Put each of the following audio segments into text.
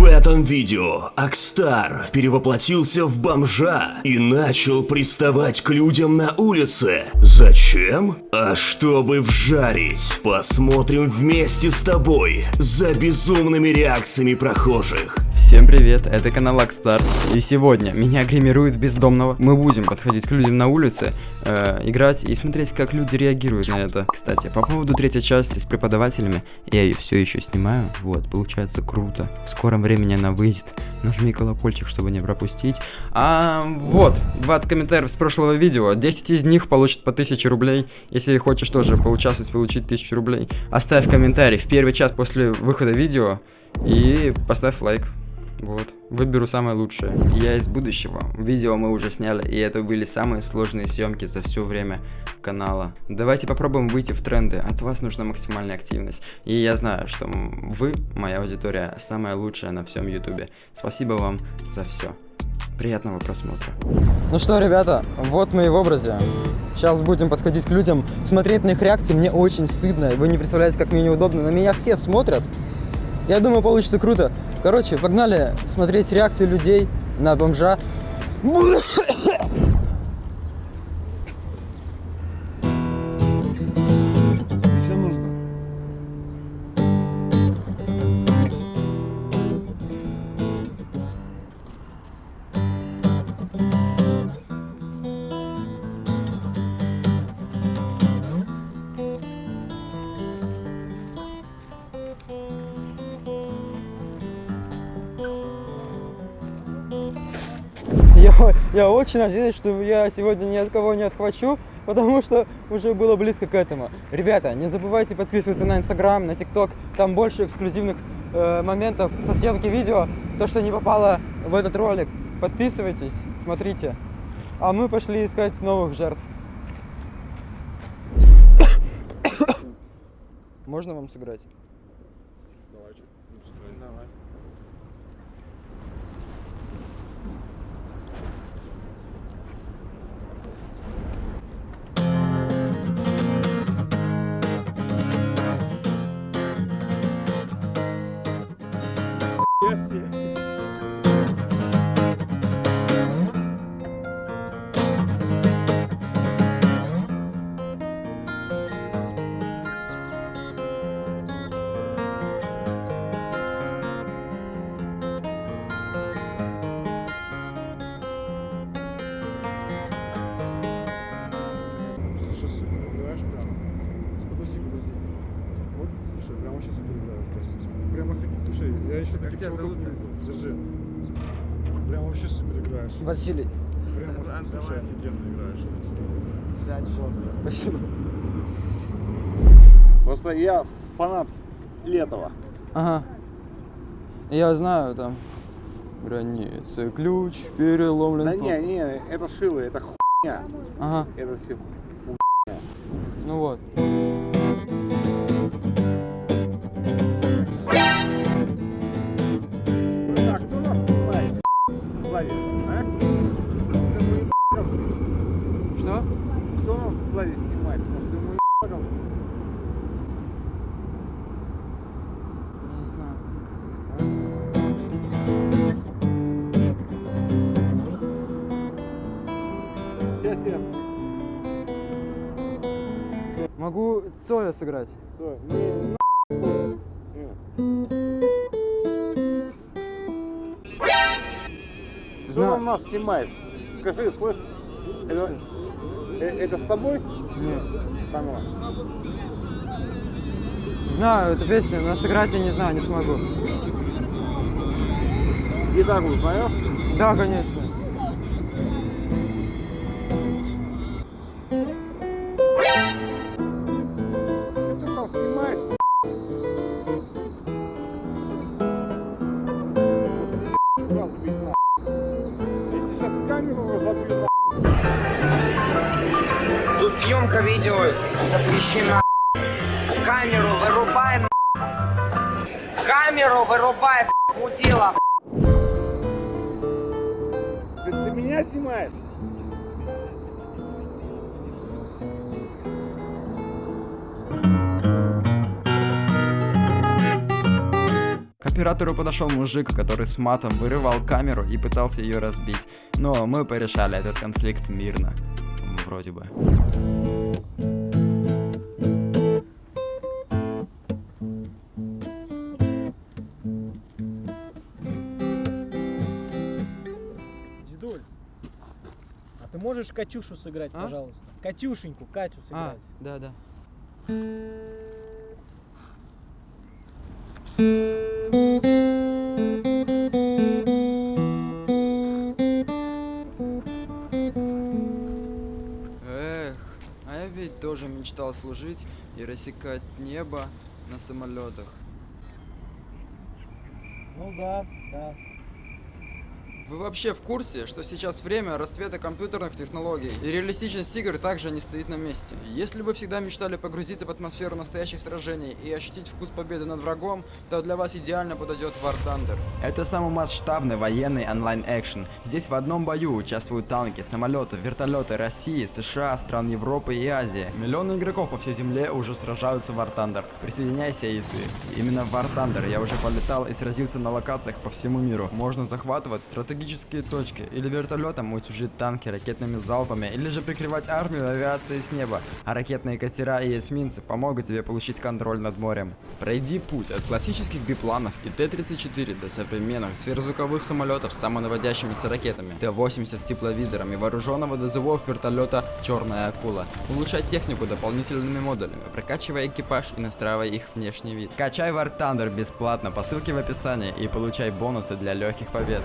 В этом видео Акстар перевоплотился в бомжа и начал приставать к людям на улице. Зачем? А чтобы вжарить. Посмотрим вместе с тобой за безумными реакциями прохожих. Всем привет, это канал Акстар, и сегодня меня гримируют бездомного. Мы будем подходить к людям на улице, э, играть и смотреть, как люди реагируют на это. Кстати, по поводу третьей части с преподавателями, я ее все еще снимаю, вот, получается круто. В скором времени она выйдет. Нажми колокольчик, чтобы не пропустить. А, вот, 20 комментариев с прошлого видео, 10 из них получат по 1000 рублей. Если хочешь тоже поучаствовать, получить 1000 рублей, оставь комментарий в первый час после выхода видео и поставь лайк. Вот, выберу самое лучшее. Я из будущего. Видео мы уже сняли, и это были самые сложные съемки за все время канала. Давайте попробуем выйти в тренды. От вас нужна максимальная активность. И я знаю, что вы, моя аудитория, самая лучшая на всем ютубе. Спасибо вам за все. Приятного просмотра. Ну что, ребята, вот мы и в образе. Сейчас будем подходить к людям, смотреть на их реакции. Мне очень стыдно. Вы не представляете, как мне неудобно. На меня все смотрят. Я думаю, получится круто. Короче, погнали смотреть реакции людей на бомжа. Я, очень надеюсь, что я сегодня ни от кого не отхвачу, потому что уже было близко к этому. Ребята, не забывайте подписываться на Инстаграм, на ТикТок, там больше эксклюзивных э, моментов со съемки видео. То, что не попало в этот ролик, подписывайтесь, смотрите. А мы пошли искать новых жертв. Можно вам сыграть? Офигеть. Слушай, я еще как тебя зовут? Держи. Прям вообще супер играешь. Василий. Прям, оф- слушай, офигенно играешь. Классно. Спасибо. Просто я фанат Летова. Ага. Я знаю там. Границы, ключ, переломлен. Да не, не, это шило, это хуйня. Ага, Это все ну вот. Я... Могу Цоя сыграть. Стой, не. Кто Знаю. нас снимает? Скажи, слышь, это, э, это с тобой? Нет. Само. Знаю эту песню, но сыграть я не знаю, не смогу. Гитару знаешь? Да, конечно. Видео запрещена. Камеру вырубай. Камеру вырубай, мудила. Ты, ты меня снимаешь? К оператору подошел мужик, который с матом вырывал камеру и пытался ее разбить. Но мы порешали этот конфликт мирно. Вроде бы. Можешь Катюшу сыграть, А? пожалуйста? Катюшеньку, Катю А, сыграть. да, да. Эх, а я ведь тоже мечтал служить и рассекать небо на самолетах. Ну да, да. Вы вообще в курсе, что сейчас время расцвета компьютерных технологий, и реалистичность игр также не стоит на месте? Если вы всегда мечтали погрузиться в атмосферу настоящих сражений и ощутить вкус победы над врагом, то для вас идеально подойдет War Thunder. Это самый масштабный военный онлайн-экшен. Здесь в одном бою участвуют танки, самолеты, вертолеты России, США, стран Европы и Азии. Миллионы игроков по всей земле уже сражаются в War Thunder. Присоединяйся и ты. Именно в War Thunder я уже полетал и сразился на локациях по всему миру. Можно захватывать стратегические точки, или вертолетом утюжить танки ракетными залпами, или же прикрывать армию авиации с неба, а ракетные катера и эсминцы помогут тебе получить контроль над морем. Пройди путь от классических бипланов и Т-34 до современных сверхзвуковых самолетов с самонаводящимися ракетами, Т-80 с тепловизором и вооруженного до зубов вертолета «Черная акула». Улучшай технику дополнительными модулями, прокачивая экипаж и настраивая их внешний вид. Качай War Thunder бесплатно по ссылке в описании и получай бонусы для легких побед.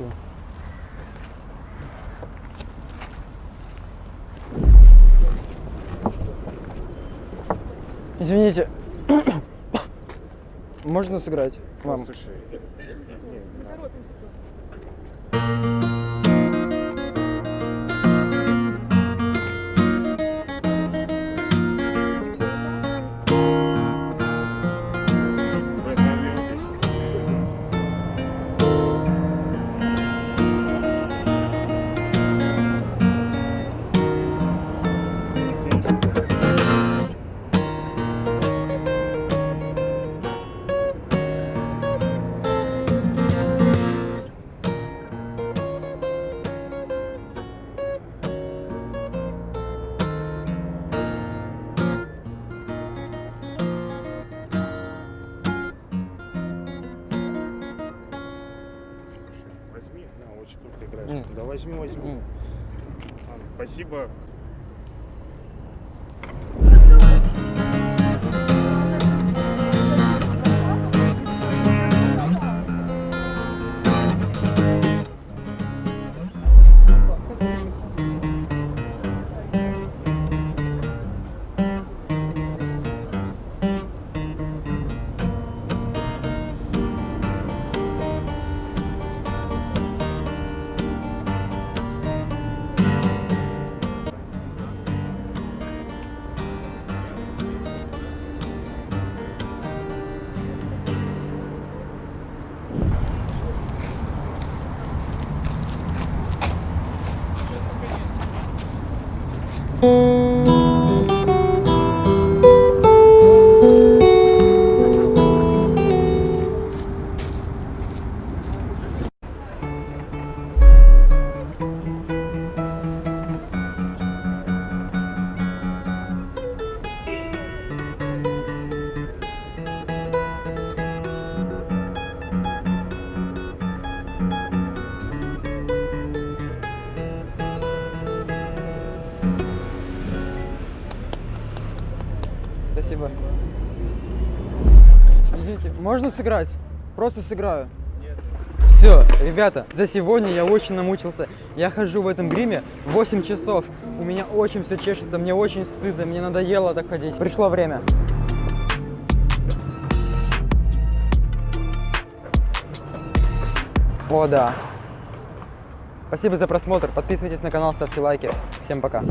Все. Извините, можно сыграть вам? Слушай, возьми. Да возьму, возьму. М. Ладно, Спасибо. Спасибо. Можно сыграть? Просто сыграю. Все, ребята, за сегодня я очень намучился. Я хожу в этом гриме 8 часов. У меня очень все чешется, мне очень стыдно, мне надоело так ходить. Пришло время. О, да. Спасибо за просмотр. Подписывайтесь на канал, ставьте лайки. Всем пока.